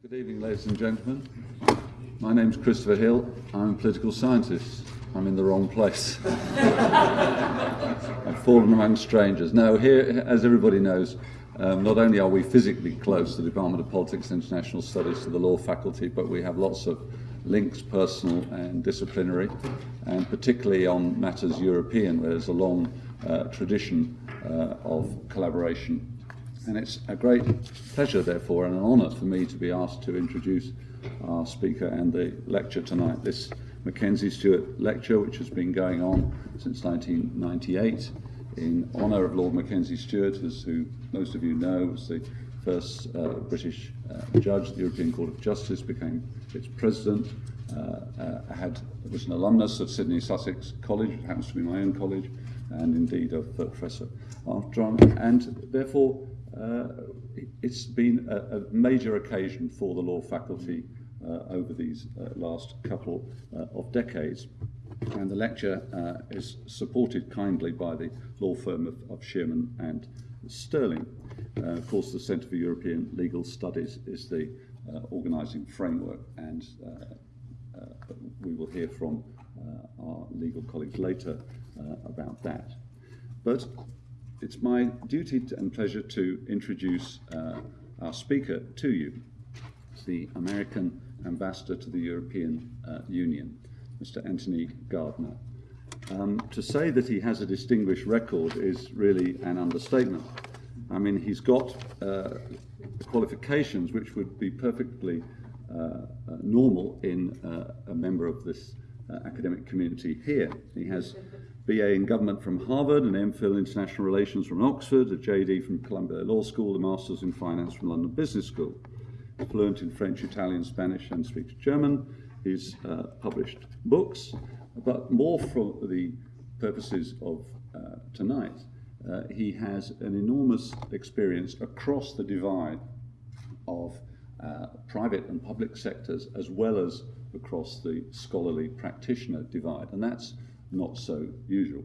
Good evening, ladies and gentlemen. My name's Christopher Hill. I'm a political scientist. I'm in the wrong place. I've fallen among strangers. Now, here, as everybody knows, um, not only are we physically close, the Department of Politics and International Studies, to the law faculty, but we have lots of links, personal and disciplinary, and particularly on matters European, where there's a long uh, tradition uh, of collaboration. And it's a great pleasure, therefore, and an honour for me to be asked to introduce our speaker and the lecture tonight. This Mackenzie Stuart lecture, which has been going on since 1998 in honour of Lord Mackenzie Stuart, who most of you know was the first uh, British uh, judge. The European Court of Justice, became its president, uh, uh, had, was an alumnus of Sidney Sussex College, it happens to be my own college, and indeed of Professor Armstrong, and therefore uh, it's been a, a major occasion for the law faculty uh, over these uh, last couple of decades. And the lecture is supported kindly by the law firm of, of Shearman and Sterling. Of course, the Centre for European Legal Studies is the organising framework, and uh, we will hear from uh, our legal colleagues later uh, about that. But it's my duty and pleasure to introduce uh, our speaker to you, the American ambassador to the European uh, Union, Mr. Anthony Gardner. Um, to say that he has a distinguished record is really an understatement. I mean, he's got uh, qualifications which would be perfectly uh, uh, normal in uh, a member of this academic community here. He has BA in Government from Harvard, an MPhil in International Relations from Oxford, a JD from Columbia Law School, a Master's in Finance from London Business School. He's fluent in French, Italian, Spanish, and speaks German. He's uh, published books, but more for the purposes of uh, tonight, uh, he has an enormous experience across the divide of uh, private and public sectors as well as across the scholarly practitioner divide, and that's not so usual.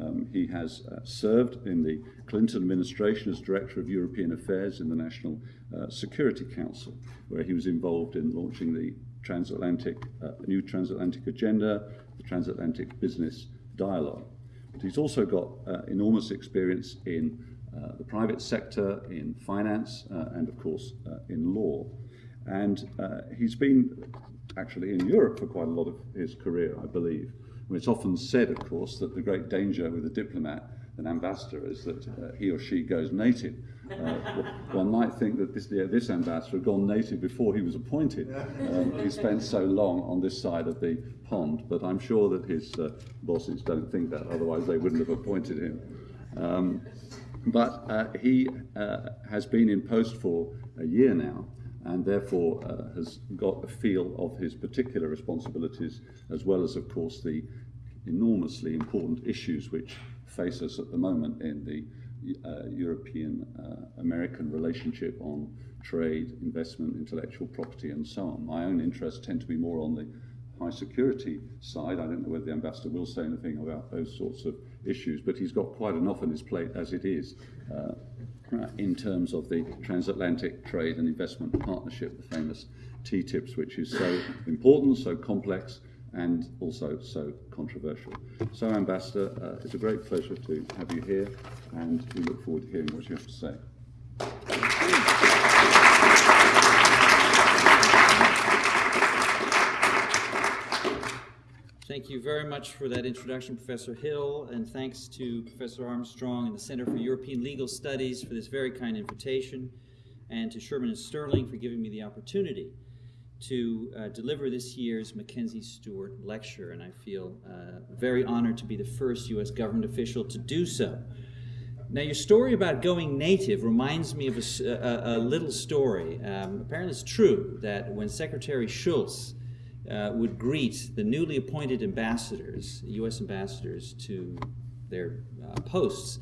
Um, he has uh, served in the Clinton administration as Director of European Affairs in the National uh, Security Council, where he was involved in launching the transatlantic, uh, new transatlantic agenda, the transatlantic business dialogue. But he's also got uh, enormous experience in uh, the private sector, in finance, uh, and of course in law. And he's been actually in Europe for quite a lot of his career, I believe. It's often said, of course, that the great danger with a diplomat, an ambassador, is that uh, he or she goes native. Uh, one might think that this, this ambassador had gone native before he was appointed. Um, he spent so long on this side of the pond, but I'm sure that his uh, bosses don't think that, otherwise they wouldn't have appointed him. Um, but uh, he uh, has been in post for a year now, and therefore uh, has got a feel of his particular responsibilities, as well as, of course, the enormously important issues which face us at the moment in the uh, European-American uh, relationship on trade, investment, intellectual property, and so on. My own interests tend to be more on the high security side. I don't know whether the ambassador will say anything about those sorts of issues, but he's got quite enough on his plate as it is. Uh, in terms of the transatlantic trade and investment partnership, the famous TTIPs, which is so important, so complex, and also so controversial. So, Ambassador, uh, it's a great pleasure to have you here, and we look forward to hearing what you have to say. Thank you very much for that introduction, Professor Hill, and thanks to Professor Armstrong and the Center for European Legal Studies for this very kind invitation, and to Shearman and Sterling for giving me the opportunity to uh, deliver this year's Mackenzie Stuart Lecture, and I feel uh, very honored to be the first U.S. government official to do so. Now, your story about going native reminds me of a, a, a little story. Um, apparently, it's true that when Secretary Shultz uh, would greet the newly appointed ambassadors, U.S. ambassadors, to their uh, posts,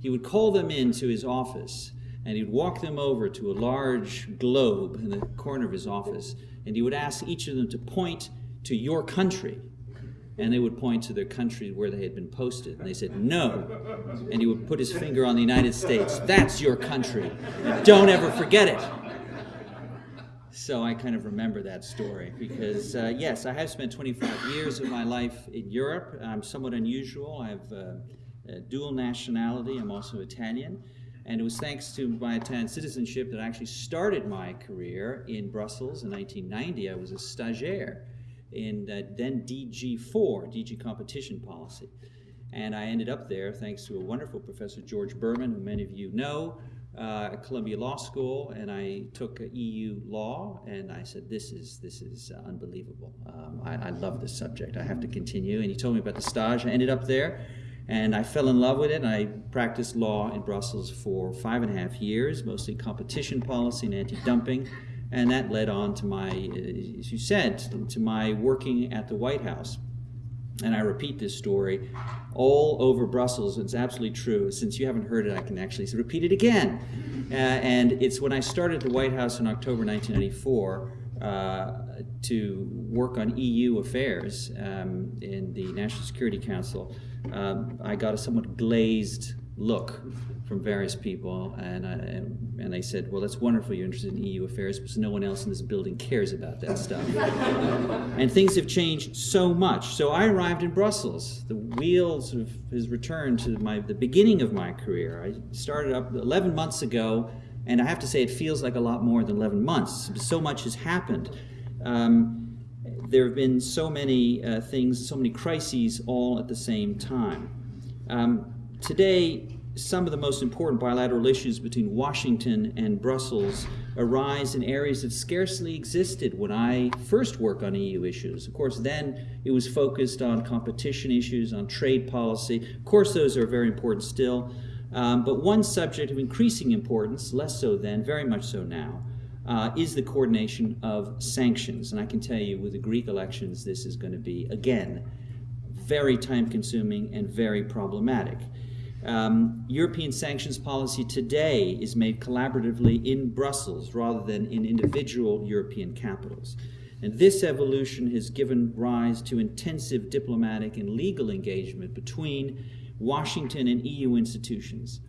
he would call them into his office and he'd walk them over to a large globe in the corner of his office and he would ask each of them to point to your country. And they would point to their country where they had been posted. And they said, No. And he would put his finger on the United States. That's your country. Don't ever forget it. So I kind of remember that story because, uh, yes, I have spent 25 years of my life in Europe. I'm somewhat unusual. I have uh, dual nationality. I'm also Italian. And it was thanks to my Italian citizenship that I actually started my career in Brussels in 1990. I was a stagiaire in uh, then DG4, DG Competition Policy. And I ended up there thanks to a wonderful professor, George Bermann, who many of you know, uh, Columbia Law School, and I took EU law, and I said, "This is this is unbelievable. Um, I, I, love this subject. I have to continue." And he told me about the stage. I ended up there, and I fell in love with it. I practiced law in Brussels for five and a half years, mostly competition policy and anti-dumping, and that led on to my, as you said, to my working at the White House and I repeat this story all over Brussels. It's absolutely true. Since you haven't heard it, I can actually repeat it again. Uh, and it's when I started the White House in October 1994 uh, to work on EU affairs um, in the National Security Council. Um, I got a somewhat glazed look from various people, and, I, and they said, well, that's wonderful you're interested in EU affairs, because no one else in this building cares about that stuff. and things have changed so much. So I arrived in Brussels. The wheels of has returned to my, the beginning of my career. I started up 11 months ago, and I have to say it feels like a lot more than 11 months. So much has happened. Um, there have been so many uh, things, so many crises all at the same time. Um, today, some of the most important bilateral issues between Washington and Brussels arise in areas that scarcely existed when I first worked on EU issues. Of course, then it was focused on competition issues, on trade policy. Of course, those are very important still. Um, but one subject of increasing importance, less so then, very much so now, uh, is the coordination of sanctions. And I can tell you with the Greek elections, this is going to be, again, very time consuming and very problematic. Um, European sanctions policy today is made collaboratively in Brussels rather than in individual European capitals. And this evolution has given rise to intensive diplomatic and legal engagement between Washington and EU institutions.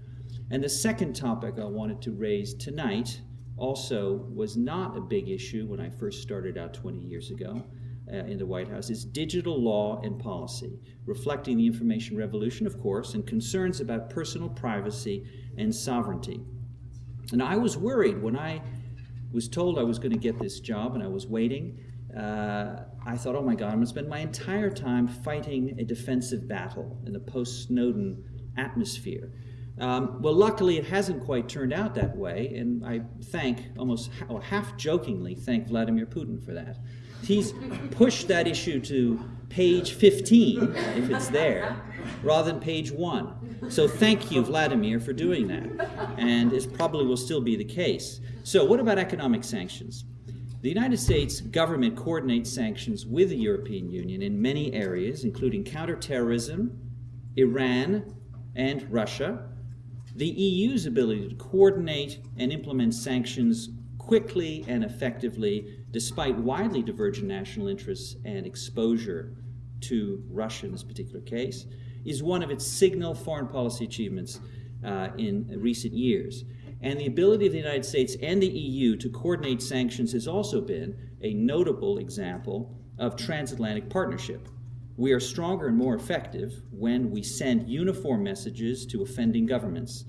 And the second topic I wanted to raise tonight also was not a big issue when I first started out 20 years ago uh, in the White House is digital law and policy, reflecting the information revolution, of course, and concerns about personal privacy and sovereignty. And I was worried when I was told I was going to get this job and I was waiting. Uh, I thought, oh my God, I'm going to spend my entire time fighting a defensive battle in the post Snowden atmosphere. Um, well, luckily, it hasn't quite turned out that way, and I thank, almost half jokingly, thank Vladimir Putin for that. He's pushed that issue to page 15, if it's there, rather than page 1. So thank you, Vladimir, for doing that. And it probably will still be the case. So what about economic sanctions? The United States government coordinates sanctions with the European Union in many areas, including counterterrorism, Iran, and Russia. The EU's ability to coordinate and implement sanctions quickly and effectively despite widely divergent national interests and exposure to Russia in this particular case, is one of its signal foreign policy achievements uh, in recent years. And the ability of the United States and the EU to coordinate sanctions has also been a notable example of transatlantic partnership. We are stronger and more effective when we send uniform messages to offending governments,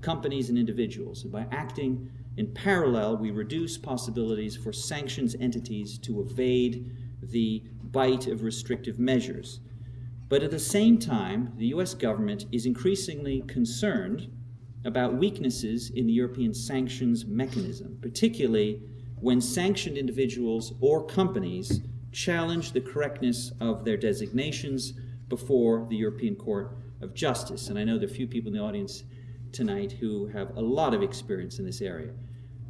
companies, and individuals. And by acting in parallel, we reduce possibilities for sanctions entities to evade the bite of restrictive measures. But at the same time, the US government is increasingly concerned about weaknesses in the European sanctions mechanism, particularly when sanctioned individuals or companies challenge the correctness of their designations before the European Court of Justice. And I know there are few people in the audience tonight who have a lot of experience in this area.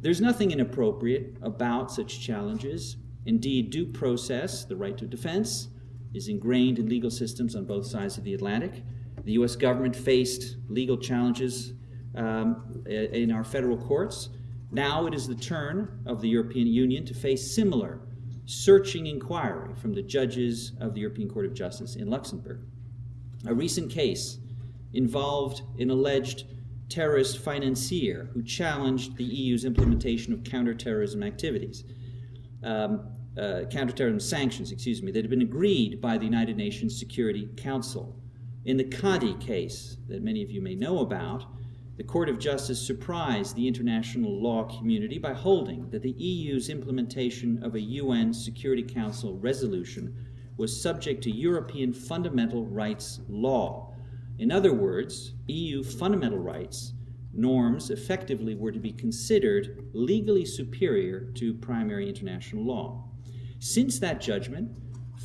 There's nothing inappropriate about such challenges. Indeed, due process, the right to defense, is ingrained in legal systems on both sides of the Atlantic. The U.S. government faced legal challenges um, in our federal courts. Now it is the turn of the European Union to face similar searching inquiry from the judges of the European Court of Justice in Luxembourg. A recent case involved an alleged terrorist financier who challenged the EU's implementation of counterterrorism activities. um, uh, counterterrorism sanctions, excuse me, that had been agreed by the United Nations Security Council. In the Kadi case that many of you may know about, the Court of Justice surprised the international law community by holding that the EU's implementation of a UN Security Council resolution was subject to European fundamental rights law. In other words, EU fundamental rights norms effectively were to be considered legally superior to primary international law. Since that judgment,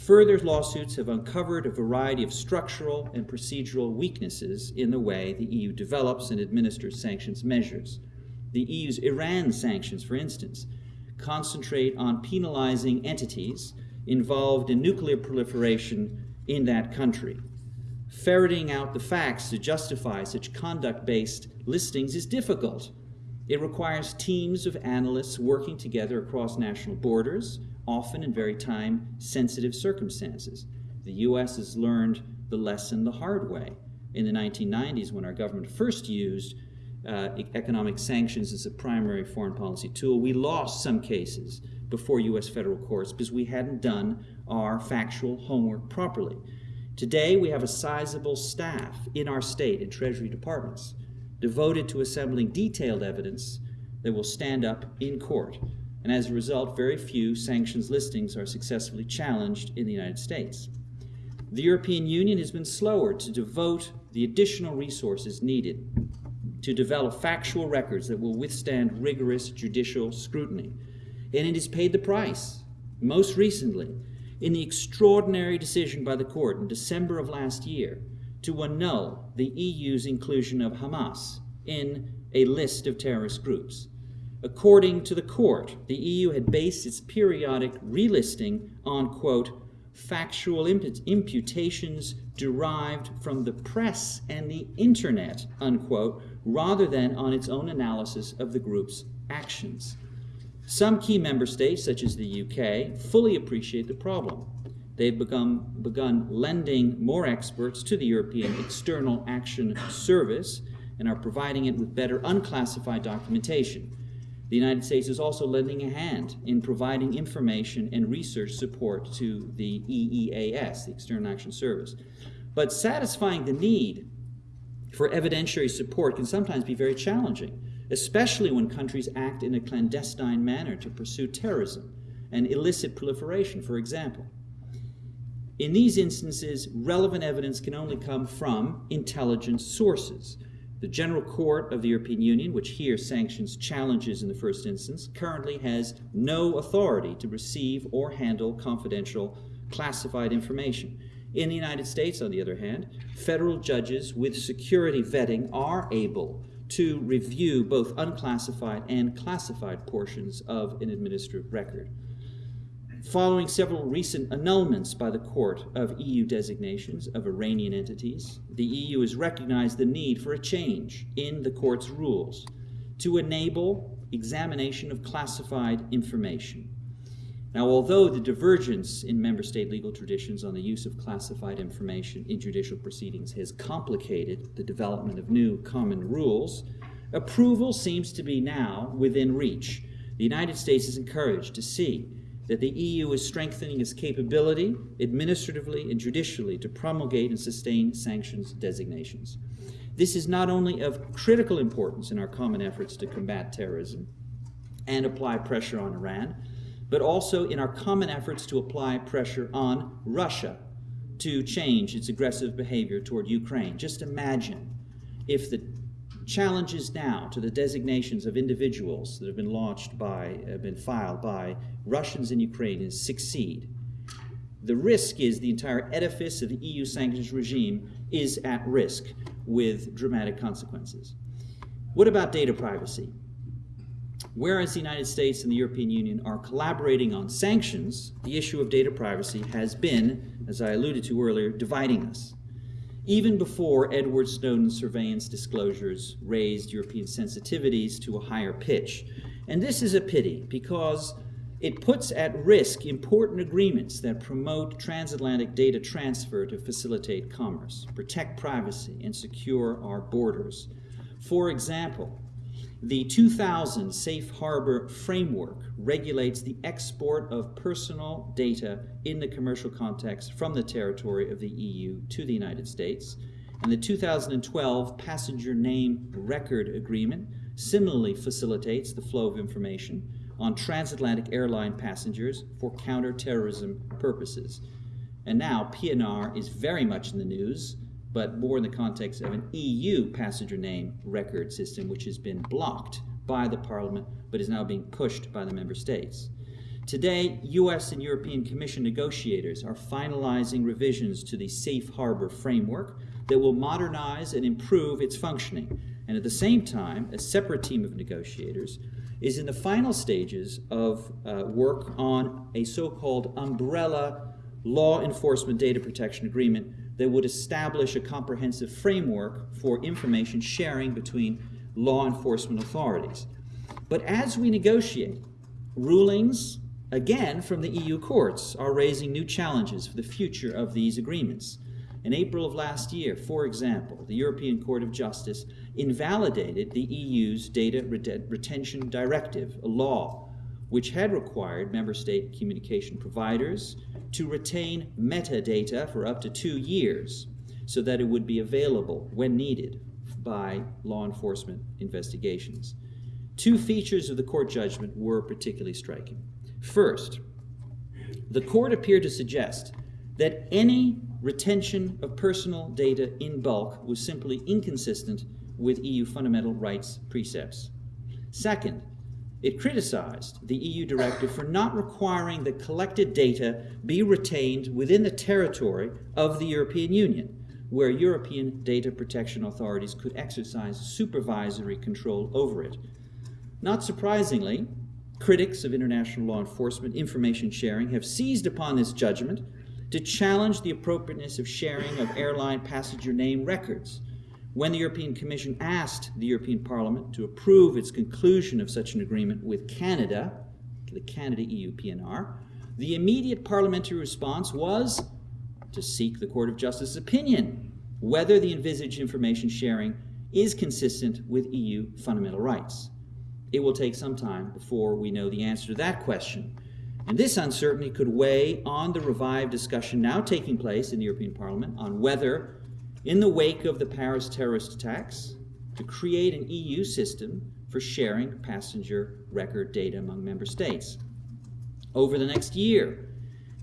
further lawsuits have uncovered a variety of structural and procedural weaknesses in the way the EU develops and administers sanctions measures. The EU's Iran sanctions, for instance, concentrate on penalizing entities involved in nuclear proliferation in that country. Ferreting out the facts to justify such conduct based listings is difficult. It requires teams of analysts working together across national borders, often in very time sensitive circumstances. The U.S. has learned the lesson the hard way. In the 1990s, when our government first used uh, economic sanctions as a primary foreign policy tool, we lost some cases before U.S. federal courts because we hadn't done our factual homework properly. Today, we have a sizable staff in our state and Treasury departments devoted to assembling detailed evidence that will stand up in court. And as a result, very few sanctions listings are successfully challenged in the United States. The European Union has been slower to devote the additional resources needed to develop factual records that will withstand rigorous judicial scrutiny. And it has paid the price, most recently, in the extraordinary decision by the court in December of last year to annul the EU's inclusion of Hamas in a list of terrorist groups. According to the court, the EU had based its periodic relisting on, quote, factual imputations derived from the press and the internet, unquote, rather than on its own analysis of the group's actions. Some key member states, such as the UK, fully appreciate the problem. They've begun, begun lending more experts to the European External Action Service and are providing it with better unclassified documentation. The United States is also lending a hand in providing information and research support to the EEAS, the External Action Service. But satisfying the need for evidentiary support can sometimes be very challenging especially when countries act in a clandestine manner to pursue terrorism and illicit proliferation, for example. In these instances, relevant evidence can only come from intelligence sources. The General Court of the European Union, which here sanctions challenges in the first instance, currently has no authority to receive or handle confidential classified information. In the United States, on the other hand, federal judges with security vetting are able to review both unclassified and classified portions of an administrative record. Following several recent annulments by the Court of EU designations of Iranian entities, the EU has recognized the need for a change in the Court's rules to enable examination of classified information. Now, although the divergence in member state legal traditions on the use of classified information in judicial proceedings has complicated the development of new common rules, approval seems to be now within reach. The United States is encouraged to see that the EU is strengthening its capability, administratively and judicially, to promulgate and sustain sanctions designations. This is not only of critical importance in our common efforts to combat terrorism and apply pressure on Iran but also in our common efforts to apply pressure on Russia to change its aggressive behavior toward Ukraine. Just imagine if the challenges now to the designations of individuals that have been launched by, have been filed by Russians in Ukraine succeed. The risk is the entire edifice of the EU sanctions regime is at risk with dramatic consequences. What about data privacy? Whereas the United States and the European Union are collaborating on sanctions, the issue of data privacy has been, as I alluded to earlier, dividing us. Even before Edward Snowden's surveillance disclosures raised European sensitivities to a higher pitch. And this is a pity because it puts at risk important agreements that promote transatlantic data transfer to facilitate commerce, protect privacy, and secure our borders. For example, The 2000 Safe Harbor Framework regulates the export of personal data in the commercial context from the territory of the EU to the United States. And the 2012 Passenger Name Record Agreement similarly facilitates the flow of information on transatlantic airline passengers for counterterrorism purposes. And now PNR is very much in the news but more in the context of an EU passenger name record system, which has been blocked by the Parliament but is now being pushed by the member states. Today, US and European Commission negotiators are finalizing revisions to the Safe Harbor framework that will modernize and improve its functioning. And at the same time, a separate team of negotiators is in the final stages of uh, work on a so called umbrella law enforcement data protection agreement that would establish a comprehensive framework for information sharing between law enforcement authorities. But as we negotiate, rulings, again from the EU courts, are raising new challenges for the future of these agreements. In April of last year, for example, the European Court of Justice invalidated the EU's Data Retention Directive, a law which had required member state communication providers to retain metadata for up to two years so that it would be available when needed by law enforcement investigations. Two features of the court judgment were particularly striking. First, the court appeared to suggest that any retention of personal data in bulk was simply inconsistent with EU fundamental rights precepts. Second, it criticized the EU directive for not requiring that collected data be retained within the territory of the European Union, where European data protection authorities could exercise supervisory control over it. Not surprisingly, critics of international law enforcement information sharing have seized upon this judgment to challenge the appropriateness of sharing of airline passenger name records when the European Commission asked the European Parliament to approve its conclusion of such an agreement with Canada, the Canada EU PNR, the immediate parliamentary response was to seek the Court of Justice's opinion whether the envisaged information sharing is consistent with EU fundamental rights. It will take some time before we know the answer to that question. And this uncertainty could weigh on the revived discussion now taking place in the European Parliament on whether in the wake of the Paris terrorist attacks to create an EU system for sharing passenger record data among member states. Over the next year,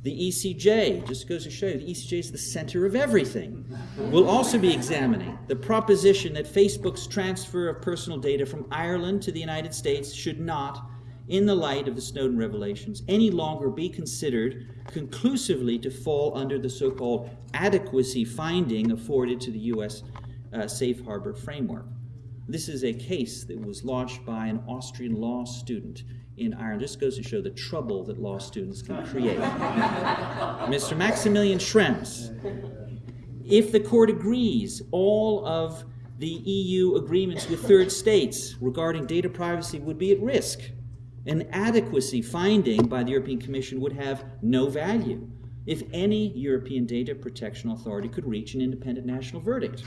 the ECJ, just goes to show you, the ECJ is the center of everything, will also be examining the proposition that Facebook's transfer of personal data from Ireland to the United States should not in the light of the Snowden revelations, any longer be considered conclusively to fall under the so called adequacy finding afforded to the U.S. Uh, safe harbor framework. This is a case that was launched by an Austrian law student in Ireland. This goes to show the trouble that law students can create. Mr. Maximilian Schrems, if the court agrees all of the EU agreements with third states regarding data privacy would be at risk an adequacy finding by the European Commission would have no value if any European data protection authority could reach an independent national verdict.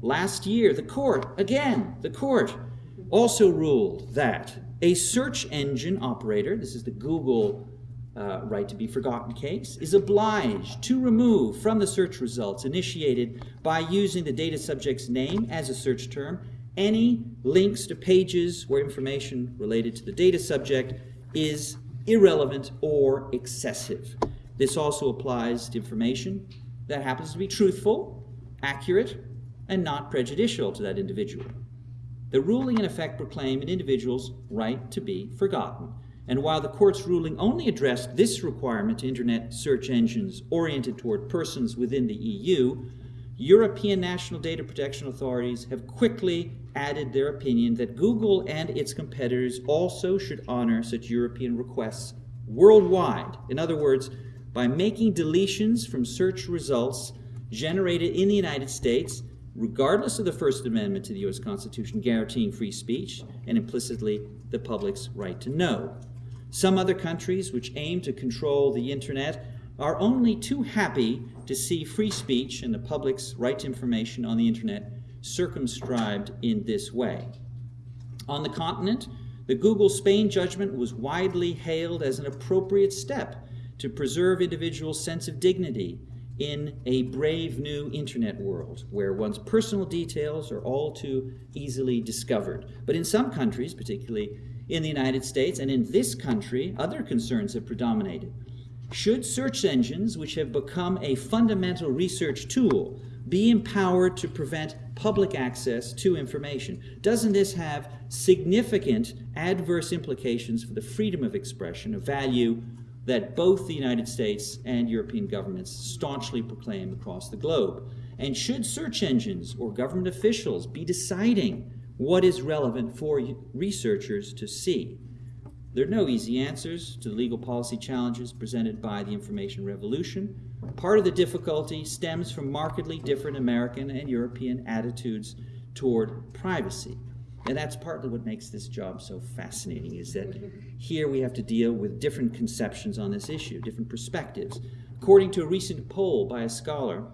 Last year, the court, again, the court also ruled that a search engine operator, this is the Google uh, right to be forgotten case, is obliged to remove from the search results initiated by using the data subject's name as a search term any links to pages where information related to the data subject is irrelevant or excessive. This also applies to information that happens to be truthful, accurate, and not prejudicial to that individual. The ruling in effect proclaimed an individual's right to be forgotten. And while the court's ruling only addressed this requirement to internet search engines oriented toward persons within the EU, European national data protection authorities have quickly added their opinion that Google and its competitors also should honor such European requests worldwide. In other words, by making deletions from search results generated in the United States, regardless of the First Amendment to the U.S. Constitution guaranteeing free speech and implicitly the public's right to know. Some other countries which aim to control the internet are only too happy to see free speech and the public's right to information on the internet circumscribed in this way. On the continent, the Google Spain judgment was widely hailed as an appropriate step to preserve individuals' sense of dignity in a brave new internet world where one's personal details are all too easily discovered. But in some countries, particularly in the United States and in this country, other concerns have predominated. Should search engines, which have become a fundamental research tool, be empowered to prevent public access to information? Doesn't this have significant adverse implications for the freedom of expression, a value that both the United States and European governments staunchly proclaim across the globe? And should search engines or government officials be deciding what is relevant for researchers to see? There are no easy answers to the legal policy challenges presented by the information revolution. Part of the difficulty stems from markedly different American and European attitudes toward privacy. And that's partly what makes this job so fascinating is that here we have to deal with different conceptions on this issue, different perspectives. According to a recent poll by a scholar,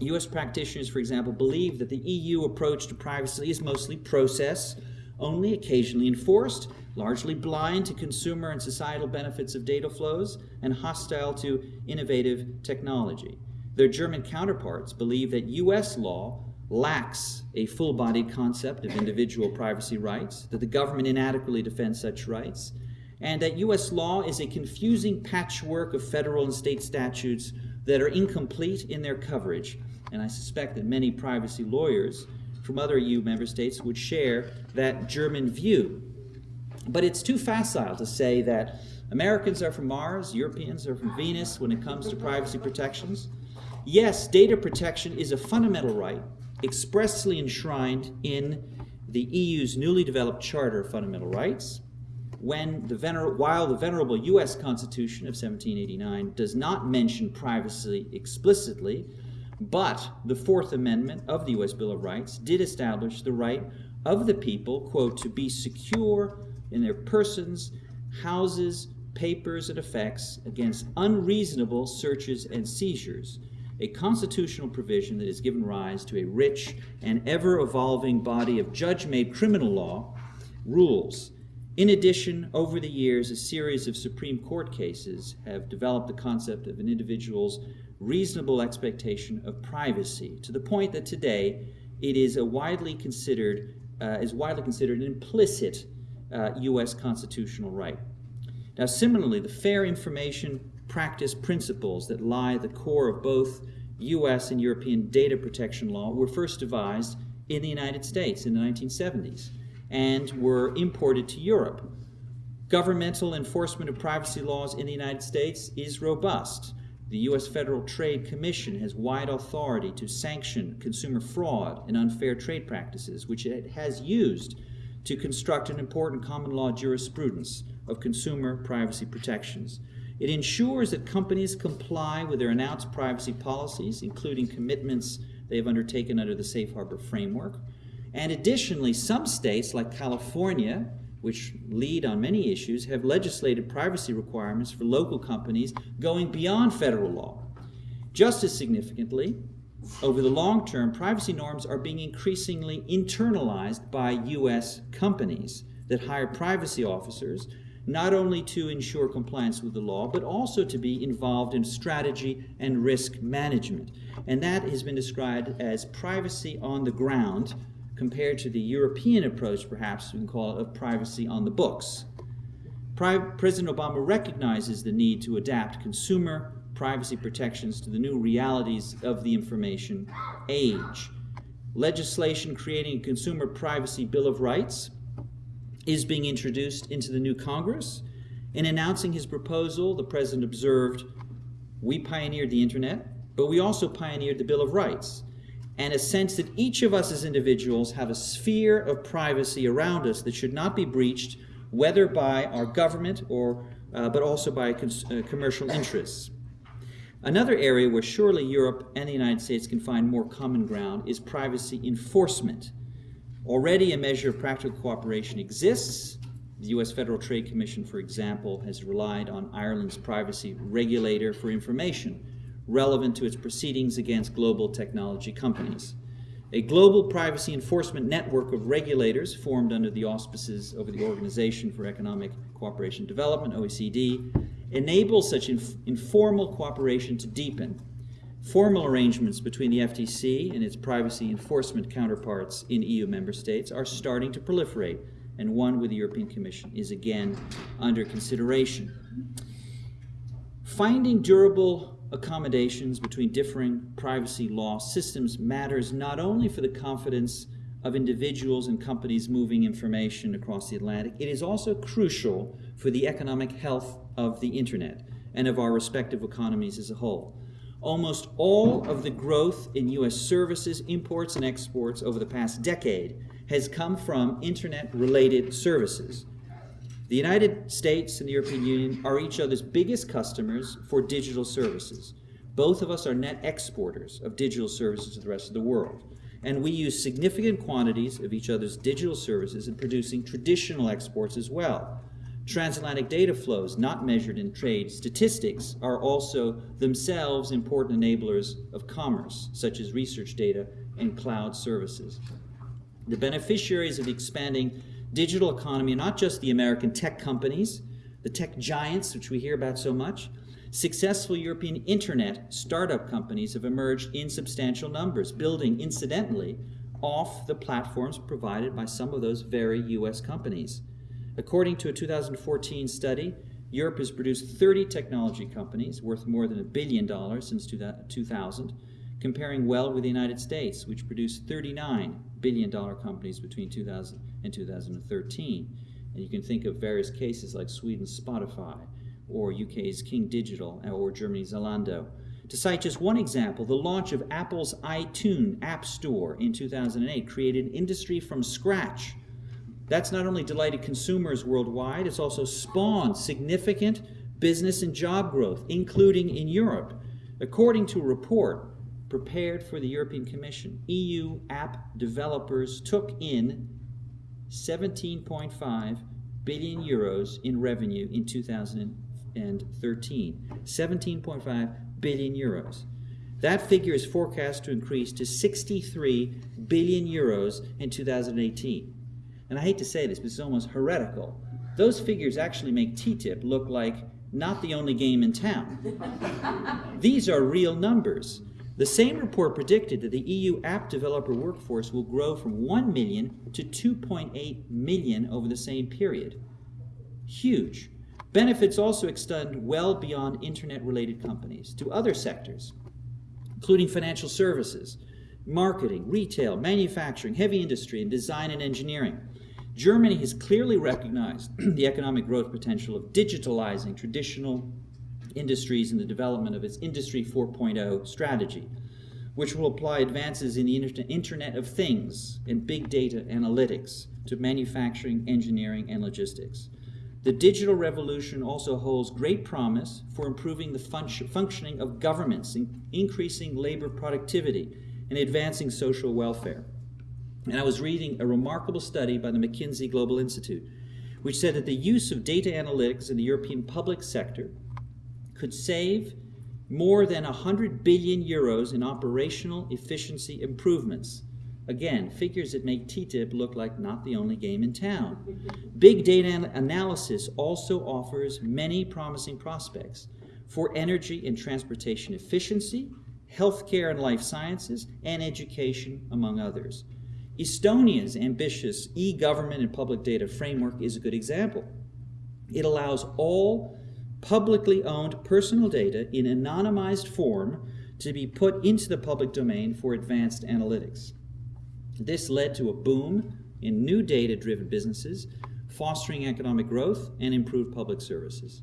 US practitioners, for example, believe that the EU approach to privacy is mostly process, only occasionally enforced, largely blind to consumer and societal benefits of data flows, and hostile to innovative technology. Their German counterparts believe that US law lacks a full bodied concept of individual privacy rights, that the government inadequately defends such rights, and that US law is a confusing patchwork of federal and state statutes that are incomplete in their coverage. And I suspect that many privacy lawyers from other EU member states would share that German view. But it's too facile to say that Americans are from Mars, Europeans are from Venus when it comes to privacy protections. Yes, data protection is a fundamental right expressly enshrined in the EU's newly developed Charter of Fundamental Rights. When the vener- while the venerable US Constitution of 1789 does not mention privacy explicitly, but the Fourth Amendment of the US Bill of Rights did establish the right of the people, quote, to be secure in their persons, houses, papers, and effects against unreasonable searches and seizures, a constitutional provision that has given rise to a rich and ever evolving body of judge made criminal law rules. In addition, over the years, a series of Supreme Court cases have developed the concept of an individual's reasonable expectation of privacy to the point that today it is a widely considered uh, is widely considered an implicit uh, U.S. constitutional right. Now, similarly, the fair information practice principles that lie at the core of both U.S. and European data protection law were first devised in the United States in the 1970s and were imported to Europe. Governmental enforcement of privacy laws in the United States is robust. The U.S. Federal Trade Commission has wide authority to sanction consumer fraud and unfair trade practices, which it has used to construct an important common law jurisprudence of consumer privacy protections. It ensures that companies comply with their announced privacy policies, including commitments they have undertaken under the Safe Harbor framework. And additionally, some states, like California, which lead on many issues, have legislated privacy requirements for local companies going beyond federal law. Just as significantly, over the long term, privacy norms are being increasingly internalized by U.S. companies that hire privacy officers not only to ensure compliance with the law, but also to be involved in strategy and risk management. And that has been described as privacy on the ground compared to the European approach, perhaps we can call it, of privacy on the books. Pri- President Obama recognizes the need to adapt consumer privacy protections to the new realities of the information age. Legislation creating a Consumer Privacy Bill of Rights is being introduced into the new Congress. In announcing his proposal, the president observed, We pioneered the internet, but we also pioneered the Bill of Rights, and a sense that each of us as individuals have a sphere of privacy around us that should not be breached, whether by our government or uh, but also by uh, commercial interests. Another area where surely Europe and the United States can find more common ground is privacy enforcement. Already a measure of practical cooperation exists. The U.S. Federal Trade Commission, for example, has relied on Ireland's privacy regulator for information relevant to its proceedings against global technology companies. a global privacy enforcement network of regulators formed under the auspices of the Organization for Economic Cooperation and Development, OECD, enables such inf- informal cooperation to deepen. Formal arrangements between the FTC and its privacy enforcement counterparts in EU member states are starting to proliferate, and one with the European Commission is again under consideration. Finding durable accommodations between differing privacy law systems matters not only for the confidence of individuals and companies moving information across the Atlantic, it is also crucial for the economic health of the Internet and of our respective economies as a whole. Almost all of the growth in U.S. services, imports, and exports over the past decade has come from Internet related services. The United States and the European Union are each other's biggest customers for digital services. Both of us are net exporters of digital services to the rest of the world. And we use significant quantities of each other's digital services in producing traditional exports as well. Transatlantic data flows, not measured in trade statistics, are also themselves important enablers of commerce, such as research data and cloud services. The beneficiaries of the expanding digital economy are not just the American tech companies, the tech giants, which we hear about so much. Successful European internet startup companies have emerged in substantial numbers, building, incidentally, off the platforms provided by some of those very US companies. According to a 2014 study, Europe has produced 30 technology companies worth more than a billion dollars since 2000, comparing well with the United States, which produced 39 billion dollar companies between 2000 and 2013. And you can think of various cases like Sweden's Spotify, or UK's King Digital, or Germany's Zalando. To cite just one example, the launch of Apple's iTunes App Store in 2008 created an industry from scratch. That's not only delighted consumers worldwide, it's also spawned significant business and job growth, including in Europe. According to a report prepared for the European Commission, EU app developers took in 17.5 billion euros in revenue in 2013. 17.5 billion euros. That figure is forecast to increase to 63 billion euros in 2018. And I hate to say this, but it's almost heretical. Those figures actually make TTIP look like not the only game in town. These are real numbers. The same report predicted that the EU app developer workforce will grow from 1 million to 2.8 million over the same period. Huge. Benefits also extend well beyond internet related companies to other sectors, including financial services, marketing, retail, manufacturing, heavy industry, and design and engineering. Germany has clearly recognized the economic growth potential of digitalizing traditional industries in the development of its Industry 4.0 strategy, which will apply advances in the Internet of Things and big data analytics to manufacturing, engineering, and logistics. The digital revolution also holds great promise for improving the fun- functioning of governments, increasing labor productivity, and advancing social welfare. And I was reading a remarkable study by the McKinsey Global Institute, which said that the use of data analytics in the European public sector could save more than 100 billion euros in operational efficiency improvements. Again, figures that make TTIP look like not the only game in town. Big data analysis also offers many promising prospects for energy and transportation efficiency, healthcare and life sciences, and education, among others. Estonia's ambitious e government and public data framework is a good example. It allows all publicly owned personal data in anonymized form to be put into the public domain for advanced analytics. This led to a boom in new data driven businesses, fostering economic growth and improved public services.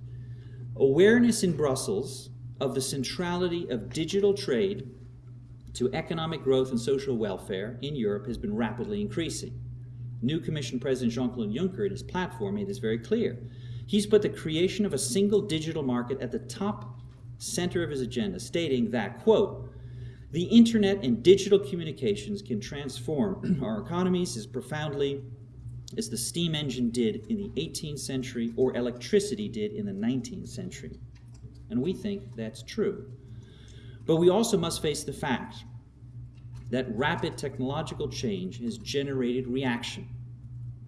Awareness in Brussels of the centrality of digital trade to economic growth and social welfare in Europe has been rapidly increasing. New Commission President Jean Claude Juncker, in his platform, made this very clear. He's put the creation of a single digital market at the top center of his agenda, stating that, quote, the internet and digital communications can transform our economies as profoundly as the steam engine did in the 18th century or electricity did in the 19th century. And we think that's true. But we also must face the fact that rapid technological change has generated reaction,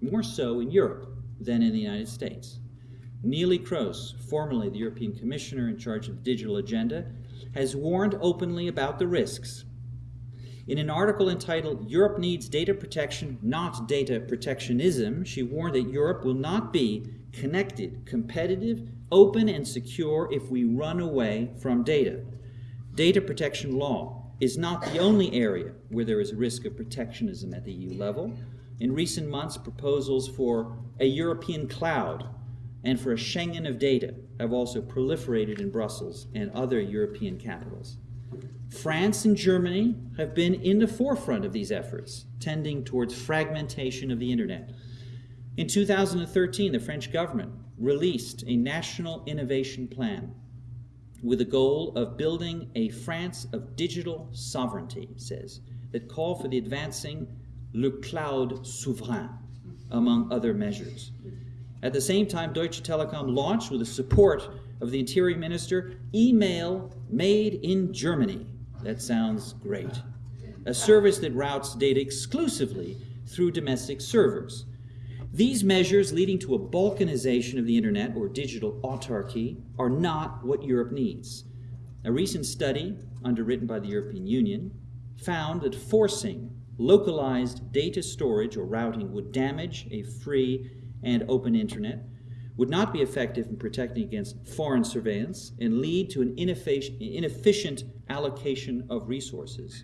more so in Europe than in the United States. Neelie Kroes, formerly the European Commissioner in charge of the digital agenda, has warned openly about the risks. In an article entitled Europe Needs Data Protection, Not Data Protectionism, she warned that Europe will not be connected, competitive, open, and secure if we run away from data. Data protection law is not the only area where there is a risk of protectionism at the EU level. In recent months, proposals for a European cloud and for a Schengen of data have also proliferated in Brussels and other European capitals. France and Germany have been in the forefront of these efforts, tending towards fragmentation of the internet. In 2013, the French government released a national innovation plan with the goal of building a France of digital sovereignty, says, that call for the advancing le cloud souverain, among other measures. At the same time, Deutsche Telekom launched, with the support of the Interior Minister, Email Made in Germany. That sounds great. A service that routes data exclusively through domestic servers. These measures leading to a balkanization of the internet or digital autarky are not what Europe needs. A recent study, underwritten by the European Union, found that forcing localized data storage or routing would damage a free and open internet, would not be effective in protecting against foreign surveillance, and lead to an inefficient allocation of resources.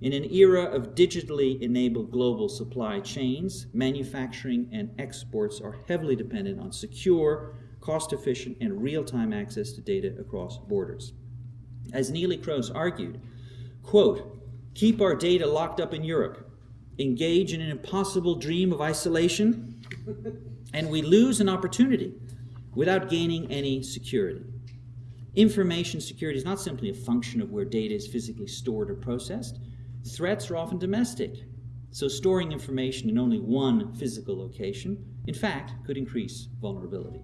In an era of digitally enabled global supply chains, manufacturing and exports are heavily dependent on secure, cost efficient, and real time access to data across borders. As Neelie Kroes argued, quote, keep our data locked up in Europe, engage in an impossible dream of isolation, and we lose an opportunity without gaining any security. Information security is not simply a function of where data is physically stored or processed. Threats are often domestic, so storing information in only one physical location, in fact, could increase vulnerability.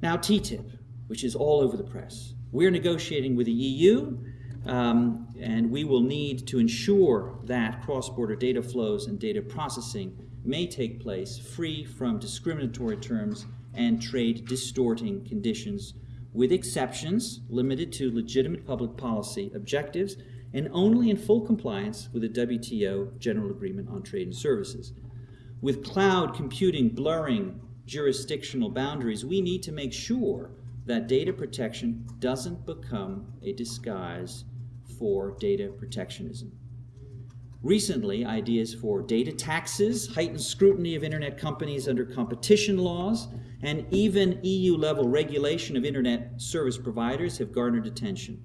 Now, TTIP, which is all over the press. We're negotiating with the EU, um, and we will need to ensure that cross border data flows and data processing may take place free from discriminatory terms and trade distorting conditions, with exceptions limited to legitimate public policy objectives and only in full compliance with the WTO General Agreement on Trade and Services. With cloud computing blurring jurisdictional boundaries, we need to make sure that data protection doesn't become a disguise for data protectionism. Recently, ideas for data taxes, heightened scrutiny of internet companies under competition laws, and even EU level regulation of internet service providers have garnered attention.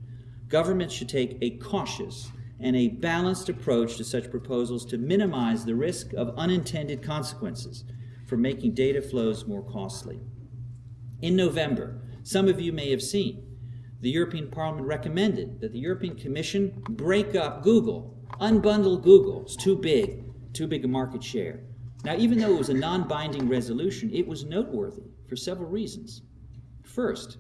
Governments should take a cautious and a balanced approach to such proposals to minimize the risk of unintended consequences for making data flows more costly. In November, some of you may have seen, the European Parliament recommended that the European Commission break up Google, unbundle Google. It's too big, too big a market share. Now, even though it was a non binding resolution, it was noteworthy for several reasons. First,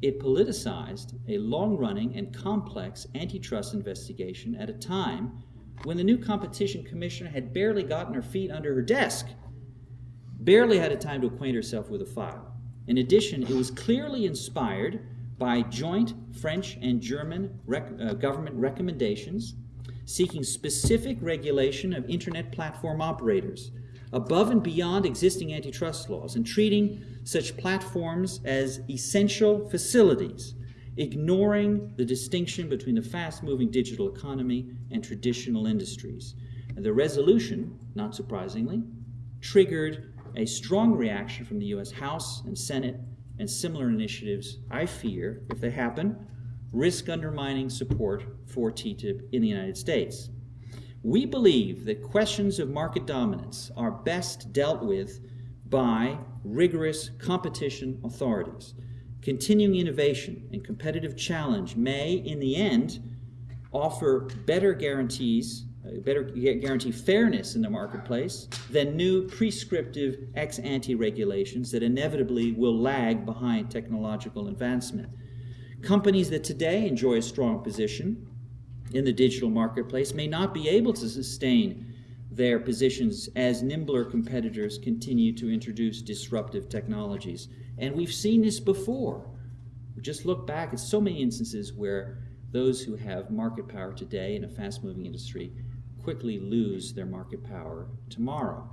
it politicized a long running and complex antitrust investigation at a time when the new competition commissioner had barely gotten her feet under her desk, barely had a time to acquaint herself with a file. In addition, it was clearly inspired by joint French and German rec- uh, government recommendations seeking specific regulation of internet platform operators above and beyond existing antitrust laws and treating such platforms as essential facilities, ignoring the distinction between the fast moving digital economy and traditional industries. And the resolution, not surprisingly, triggered a strong reaction from the US House and Senate, and similar initiatives, I fear, if they happen, risk undermining support for TTIP in the United States. We believe that questions of market dominance are best dealt with by rigorous competition authorities. Continuing innovation and competitive challenge may, in the end, offer better guarantees, uh, better guarantee fairness in the marketplace than new prescriptive ex ante regulations that inevitably will lag behind technological advancement. Companies that today enjoy a strong position in the digital marketplace may not be able to sustain their positions as nimbler competitors continue to introduce disruptive technologies. And we've seen this before. Just look back at so many instances where those who have market power today in a fast moving industry quickly lose their market power tomorrow.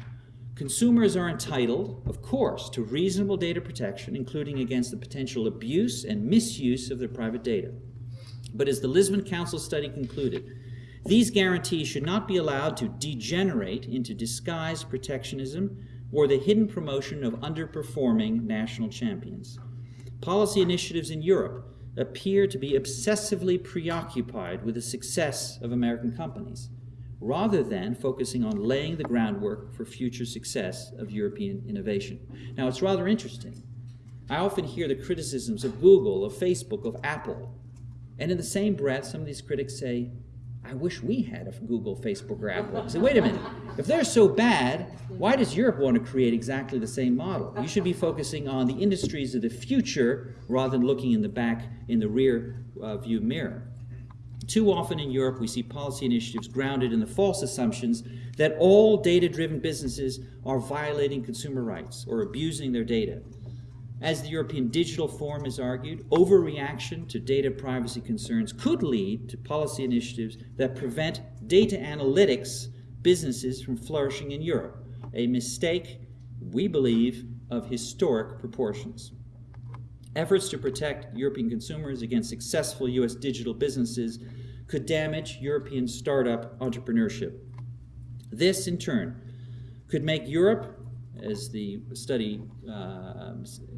Consumers are entitled, of course, to reasonable data protection, including against the potential abuse and misuse of their private data. But as the Lisbon Council study concluded, these guarantees should not be allowed to degenerate into disguised protectionism or the hidden promotion of underperforming national champions. Policy initiatives in Europe appear to be obsessively preoccupied with the success of American companies, rather than focusing on laying the groundwork for future success of European innovation. Now, it's rather interesting. I often hear the criticisms of Google, of Facebook, of Apple, and in the same breath, some of these critics say, I wish we had a Google, Facebook, or Apple. I say, wait a minute. If they're so bad, why does Europe want to create exactly the same model? You should be focusing on the industries of the future rather than looking in the back, in the rear uh, view mirror. Too often in Europe, we see policy initiatives grounded in the false assumptions that all data driven businesses are violating consumer rights or abusing their data. As the European Digital Forum has argued, overreaction to data privacy concerns could lead to policy initiatives that prevent data analytics businesses from flourishing in Europe, a mistake, we believe, of historic proportions. Efforts to protect European consumers against successful U.S. digital businesses could damage European startup entrepreneurship. This, in turn, could make Europe as the study uh,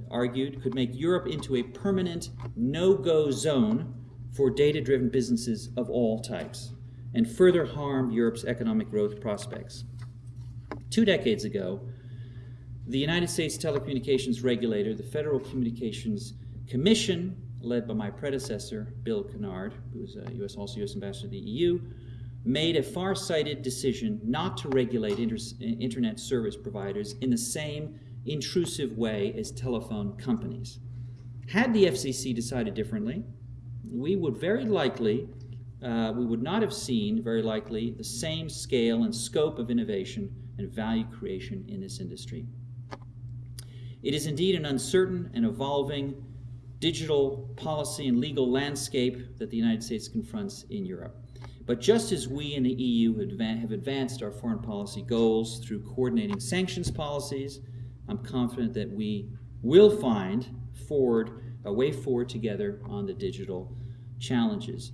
argued, could make Europe into a permanent no go zone for data driven businesses of all types and further harm Europe's economic growth prospects. Two decades ago, the United States telecommunications regulator, the Federal Communications Commission, led by my predecessor, Bill Kennard, who was a US, also U.S. ambassador to the EU, made a far-sighted decision not to regulate inter internet service providers in the same intrusive way as telephone companies. Had the FCC decided differently, we would very likely, uh, we would not have seen, very likely, the same scale and scope of innovation and value creation in this industry. It is indeed an uncertain and evolving digital policy and legal landscape that the United States confronts in Europe. But just as we in the EU have advanced our foreign policy goals through coordinating sanctions policies, I'm confident that we will find forward a way forward together on the digital challenges.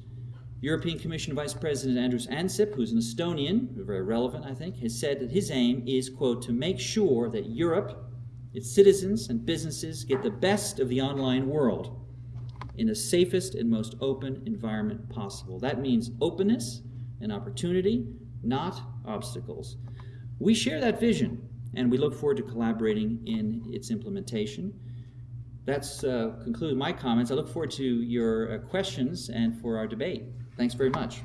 European Commission Vice President Andrus Ansip, who's an Estonian, very relevant, I think, has said that his aim is, quote, to make sure that Europe, its citizens and businesses get the best of the online world in the safest and most open environment possible. That means openness and opportunity, not obstacles. We share that vision, and we look forward to collaborating in its implementation. That's uh, my comments. I look forward to your uh, questions and for our debate. Thanks very much.